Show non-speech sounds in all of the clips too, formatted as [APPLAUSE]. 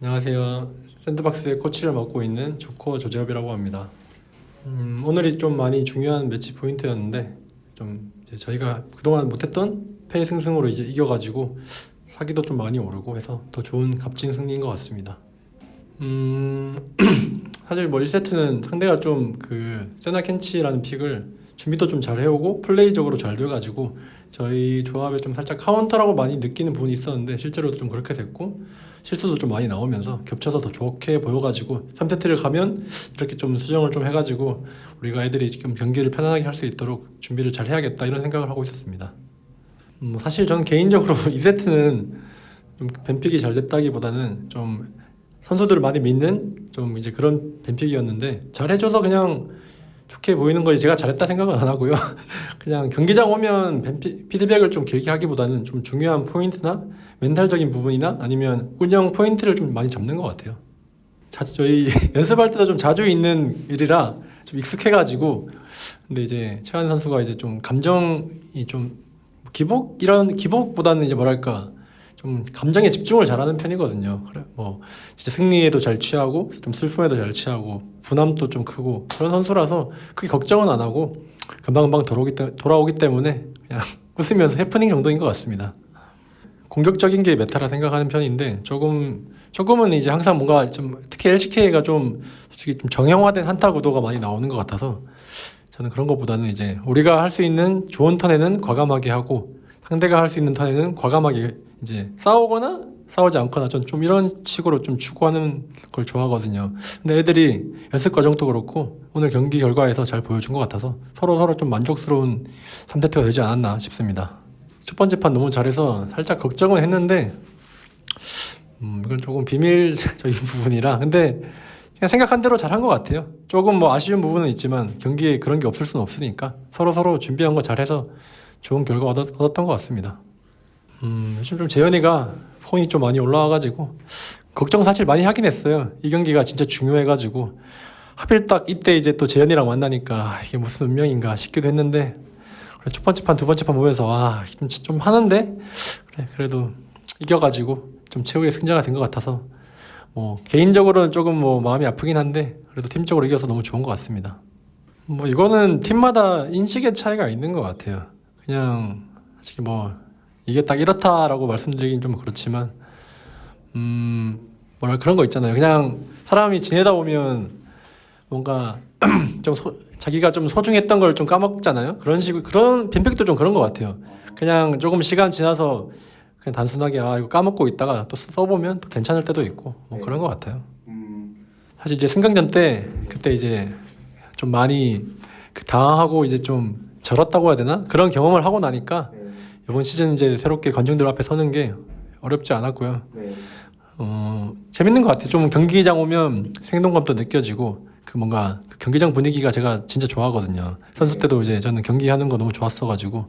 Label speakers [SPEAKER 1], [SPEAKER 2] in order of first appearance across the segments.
[SPEAKER 1] 안녕하세요. 샌드박스의 코치를 맡고 있는 조코 조재엽이라고 합니다. 음, 오늘이 좀 많이 중요한 매치 포인트였는데 좀 저희가 그동안 못했던 패승승으로 이제 이겨가지고 사기도 좀 많이 오르고 해서 더 좋은 값진 승리인 것 같습니다. 음, [CLEARS THROAT] 사실 뭐 1세트는 상대가 좀 그 세나 켄치라는 pick을 준비도 좀 잘 해오고 플레이적으로 잘 돼가지고 저희 조합에 좀 살짝 카운터라고 많이 느끼는 부분이 있었는데 실제로도 좀 그렇게 됐고 실수도 좀 많이 나오면서 겹쳐서 더 좋게 보여가지고 3세트를 가면 이렇게 좀 수정을 좀 해가지고 우리가 애들이 지금 경기를 편안하게 할 수 있도록 준비를 잘 해야겠다 이런 생각을 하고 있었습니다. 음, 뭐 사실 저는 개인적으로 [LAUGHS] 2세트는 좀 뱀픽이 잘 됐다기보다는 좀 선수들을 많이 믿는 좀 이제 그런 뱀픽이었는데 잘해줘서 그냥 좋게 보이는 거지 제가 잘했다 생각은 안 하고요. [LAUGHS] 그냥 경기장 오면 피드백을 좀 길게 하기보다는 좀 중요한 포인트나 멘탈적인 부분이나 아니면 운영 포인트를 좀 많이 잡는 것 같아요. 자주 저희 [LAUGHS] 연습할 때도 좀 자주 있는 일이라 좀 익숙해가지고 근데 이제 최한 선수가 이제 좀 감정이 좀 기복 이런 기복보다는 이제 뭐랄까 좀 감정에 집중을 잘하는 편이거든요. 그래 뭐 진짜 승리에도 잘 취하고 좀 슬픔에도 잘 취하고 분함도 좀 크고 그런 선수라서 크게 걱정은 안 하고 금방금방 돌아오기, 때, 돌아오기 때문에 그냥 [LAUGHS] 웃으면서 해프닝 정도인 것 같습니다. 공격적인 게 메타라 생각하는 편인데 조금 조금은 이제 항상 뭔가 좀 특히 LCK가 좀 솔직히 좀 정형화된 한타 구도가 많이 나오는 것 같아서 저는 그런 것보다는 이제 우리가 할 수 있는 좋은 턴에는 과감하게 하고 상대가 할 수 있는 턴에는 과감하게 이제 싸우거나 싸우지 않거나 전 좀 이런 식으로 좀 추구하는 걸 좋아하거든요. 근데 애들이 연습 과정도 그렇고 오늘 경기 결과에서 잘 보여준 것 같아서 서로 서로 좀 만족스러운 3세트가 되지 않았나 싶습니다. 첫 번째 판 너무 잘해서 살짝 걱정은 했는데 음, 이건 조금 비밀적인 [LAUGHS] 부분이라 근데 그냥 생각한 대로 잘한 것 같아요. 조금 뭐 아쉬운 부분은 있지만 경기에 그런 게 없을 수는 없으니까 서로 서로 준비한 거 잘해서 좋은 결과 얻었, 얻었던 것 같습니다. 음, 요즘 좀 재현이가 폼이 좀 많이 올라와가지고 걱정 사실 많이 하긴 했어요. 이 경기가 진짜 중요해가지고 하필 딱 이때 이제 또 재현이랑 만나니까 이게 무슨 운명인가 싶기도 했는데 그래, 첫 번째 판, 두 번째 판 보면서 와, 좀, 좀 하는데 그래, 그래도 이겨가지고 좀 최후의 승자가 된 것 같아서 뭐 개인적으로는 조금 뭐 마음이 아프긴 한데 그래도 팀적으로 이겨서 너무 좋은 것 같습니다. 뭐 이거는 팀마다 인식의 차이가 있는 것 같아요. 그냥 솔직히 뭐 이게 딱 이렇다라고 말씀드리긴 좀 그렇지만 음 뭐랄 그런 거 있잖아요. 그냥 사람이 지내다 보면 뭔가 [CLEARS THROAT] 좀 소, 자기가 좀 소중했던 걸 좀 까먹잖아요. 그런 식으로 그런 빈백도 좀 그런 것 같아요. 그냥 조금 시간 지나서 그냥 단순하게 아 이거 까먹고 있다가 또 써보면 또 괜찮을 때도 있고 뭐
[SPEAKER 2] 네.
[SPEAKER 1] 그런 것 같아요.
[SPEAKER 2] 음,
[SPEAKER 1] 사실 이제 승강전 때 그때 이제 좀 많이 그 당황하고 이제 좀 절었다고 해야 되나 그런 경험을 하고 나니까
[SPEAKER 2] 네,
[SPEAKER 1] 이번 시즌 이제 새롭게 관중들 앞에 서는 게 어렵지 않았고요.
[SPEAKER 2] 네,
[SPEAKER 1] 어 재밌는 것 같아요. 좀 경기장 오면 생동감도 느껴지고 그 뭔가 그 경기장 분위기가 제가 진짜 좋아하거든요. 선수 때도 이제 저는 경기하는 거 너무 좋았어가지고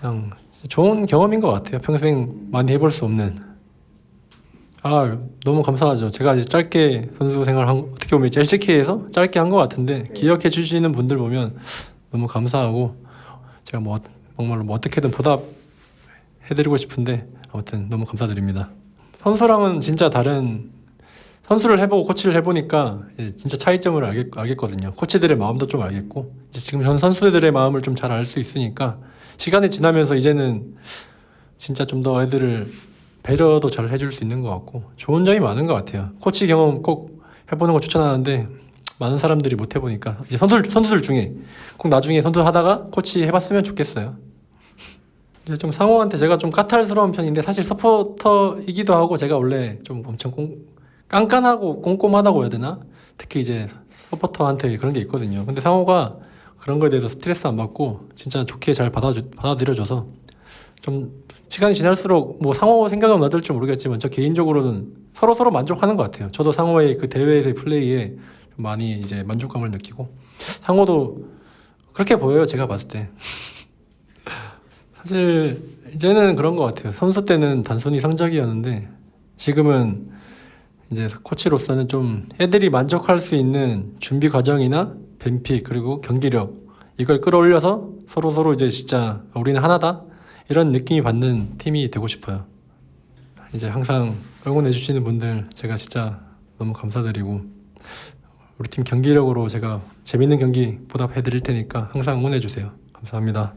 [SPEAKER 1] 그냥 좋은 경험인 것 같아요. 평생 많이 해볼 수 없는. 아 너무 감사하죠. 제가 이제 짧게 선수 생활 한, 어떻게 보면 LCK에서 짧게 한 것 같은데 기억해 주시는 분들 보면 너무 감사하고 제가 뭐 정말로 뭐 어떻게든 보답 해드리고 싶은데 아무튼 너무 감사드립니다. 선수랑은 진짜 다른 선수를 해보고 코치를 해보니까 이제 진짜 차이점을 알겠, 알겠거든요. 코치들의 마음도 좀 알겠고 지금 전 선수들의 마음을 좀 잘 알 수 있으니까 시간이 지나면서 이제는 진짜 좀 더 애들을 배려도 잘 해줄 수 있는 것 같고 좋은 점이 많은 것 같아요. 코치 경험 꼭 해보는 거 추천하는데 많은 사람들이 못 해보니까 이제 선수들 선수들 중에 꼭 나중에 선수 하다가 코치 해봤으면 좋겠어요. 이제 좀 상호한테 제가 좀 까탈스러운 편인데 사실 서포터이기도 하고 제가 원래 좀 엄청 꼼, 깐깐하고 꼼꼼하다고 해야 되나? 특히 이제 서포터한테 그런 게 있거든요. 근데 상호가 그런 거에 대해서 스트레스 안 받고 진짜 좋게 잘 받아주, 받아들여줘서 좀 시간이 지날수록 뭐 상호 생각은 어떨지 모르겠지만 저 개인적으로는 서로 서로 만족하는 것 같아요. 저도 상호의 그 대회에서의 플레이에 좀 많이 이제 만족감을 느끼고 상호도 그렇게 보여요. 제가 봤을 때. 사실 이제는 그런 것 같아요. 선수 때는 단순히 성적이었는데 지금은 이제 코치로서는 좀 애들이 만족할 수 있는 준비 과정이나 뱀픽 그리고 경기력 이걸 끌어올려서 서로 서로 이제 진짜 우리는 하나다 이런 느낌이 받는 팀이 되고 싶어요. 이제 항상 응원해 주시는 분들 제가 진짜 너무 감사드리고 우리 팀 경기력으로 제가 재밌는 경기 보답해 드릴 테니까 항상 응원해 주세요. 감사합니다.